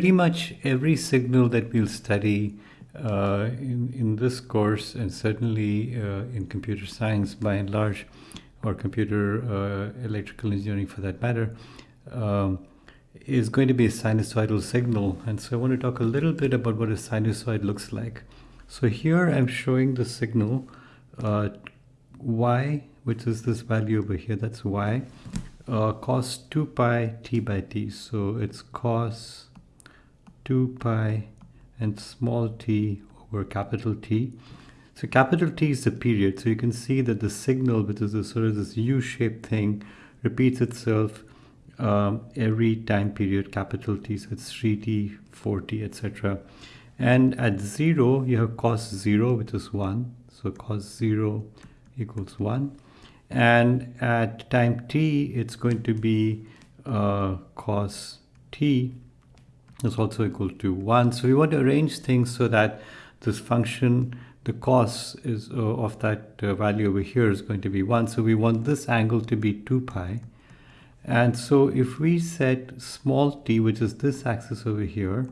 Pretty much every signal that we'll study uh, in, in this course and certainly uh, in computer science by and large or computer uh, electrical engineering for that matter um, is going to be a sinusoidal signal and so I want to talk a little bit about what a sinusoid looks like. So here I'm showing the signal uh, y which is this value over here that's y uh, cos 2 pi t by t so it's cos 2 pi and small t over capital T. So capital T is the period. So you can see that the signal, which is a sort of this U-shaped thing, repeats itself um, every time period, capital T. So it's 3t, 4t, etc. And at 0, you have cos 0, which is 1. So cos 0 equals 1. And at time t, it's going to be uh, cos t, is also equal to 1. So we want to arrange things so that this function, the cos is uh, of that uh, value over here is going to be 1. So we want this angle to be 2 pi. And so if we set small t, which is this axis over here,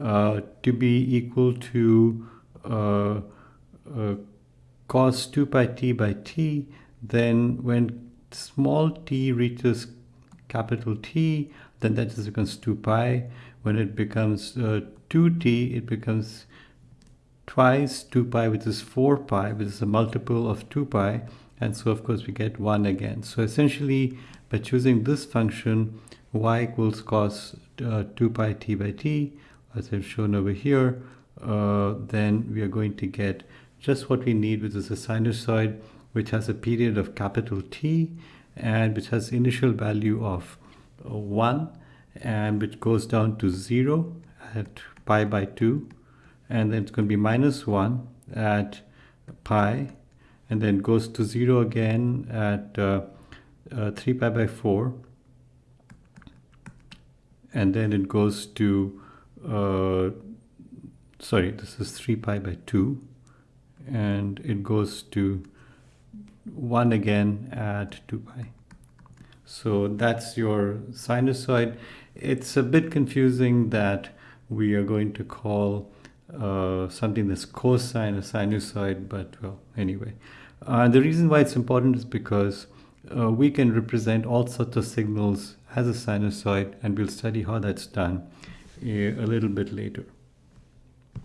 uh, to be equal to uh, uh, cos 2 pi t by t, then when small t reaches capital T, then that just becomes 2 pi. When it becomes uh, 2t, it becomes twice 2 pi, which is 4 pi, which is a multiple of 2 pi. And so, of course, we get 1 again. So essentially, by choosing this function, y equals cos uh, 2 pi t by t, as I've shown over here, uh, then we are going to get just what we need, which is a sinusoid which has a period of capital T and which has initial value of uh, 1 and which goes down to 0 at pi by 2 and then it's going to be minus 1 at pi and then goes to 0 again at uh, uh, 3 pi by 4 and then it goes to uh, sorry this is 3 pi by 2 and it goes to 1 again at 2 pi. So that's your sinusoid. It's a bit confusing that we are going to call uh, something that's cosine a sinusoid, but well, anyway. Uh, the reason why it's important is because uh, we can represent all sorts of signals as a sinusoid, and we'll study how that's done uh, a little bit later.